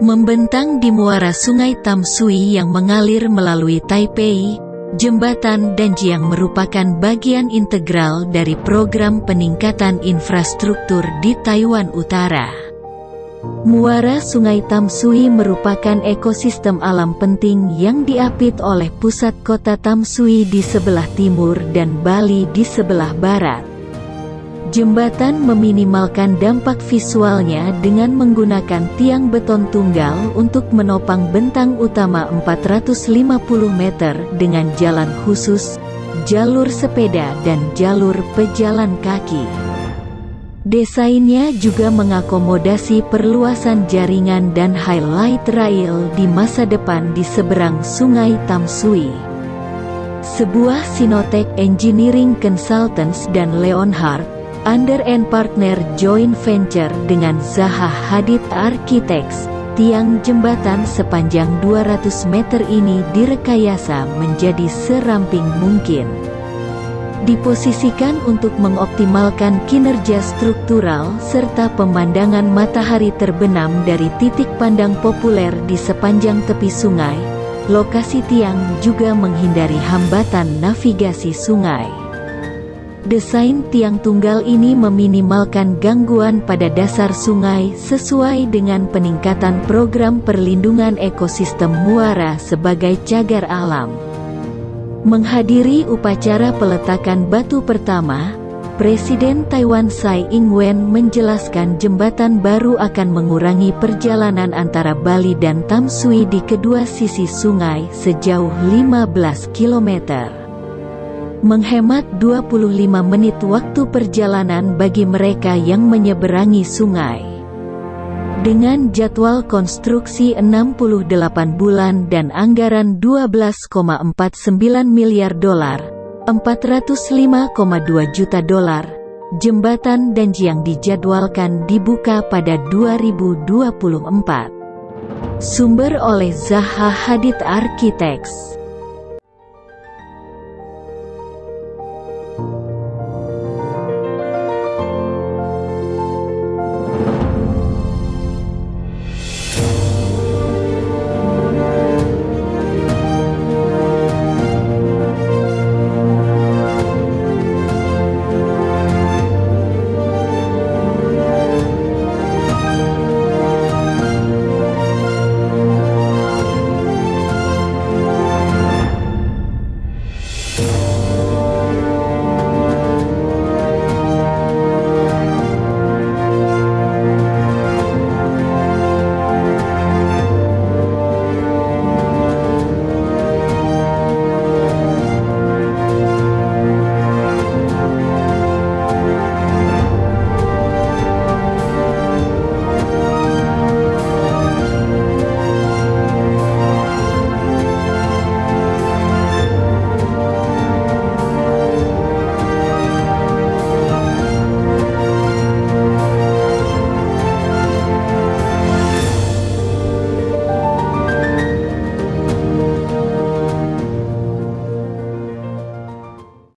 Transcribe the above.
Membentang di muara sungai Tamsui yang mengalir melalui Taipei, jembatan Danjiang merupakan bagian integral dari program peningkatan infrastruktur di Taiwan Utara. Muara Sungai Tamsui merupakan ekosistem alam penting yang diapit oleh pusat kota Tamsui di sebelah timur dan Bali di sebelah barat. Jembatan meminimalkan dampak visualnya dengan menggunakan tiang beton tunggal untuk menopang bentang utama 450 meter dengan jalan khusus, jalur sepeda dan jalur pejalan kaki. Desainnya juga mengakomodasi perluasan jaringan dan highlight rail di masa depan di seberang sungai Tamsui. Sebuah Sinotech Engineering Consultants dan Leonhardt Under and Partner Joint Venture dengan Zaha Hadid Architects, tiang jembatan sepanjang 200 meter ini direkayasa menjadi seramping mungkin. Diposisikan untuk mengoptimalkan kinerja struktural serta pemandangan matahari terbenam dari titik pandang populer di sepanjang tepi sungai, lokasi tiang juga menghindari hambatan navigasi sungai. Desain tiang tunggal ini meminimalkan gangguan pada dasar sungai sesuai dengan peningkatan program perlindungan ekosistem muara sebagai cagar alam. Menghadiri upacara peletakan batu pertama, Presiden Taiwan Tsai Ing-wen menjelaskan jembatan baru akan mengurangi perjalanan antara Bali dan Tamsui di kedua sisi sungai sejauh 15 kilometer menghemat 25 menit waktu perjalanan bagi mereka yang menyeberangi sungai. Dengan jadwal konstruksi 68 bulan dan anggaran 12,49 miliar dolar, 405,2 juta dolar, jembatan Danjiang dijadwalkan dibuka pada 2024. Sumber oleh Zaha Hadid Architects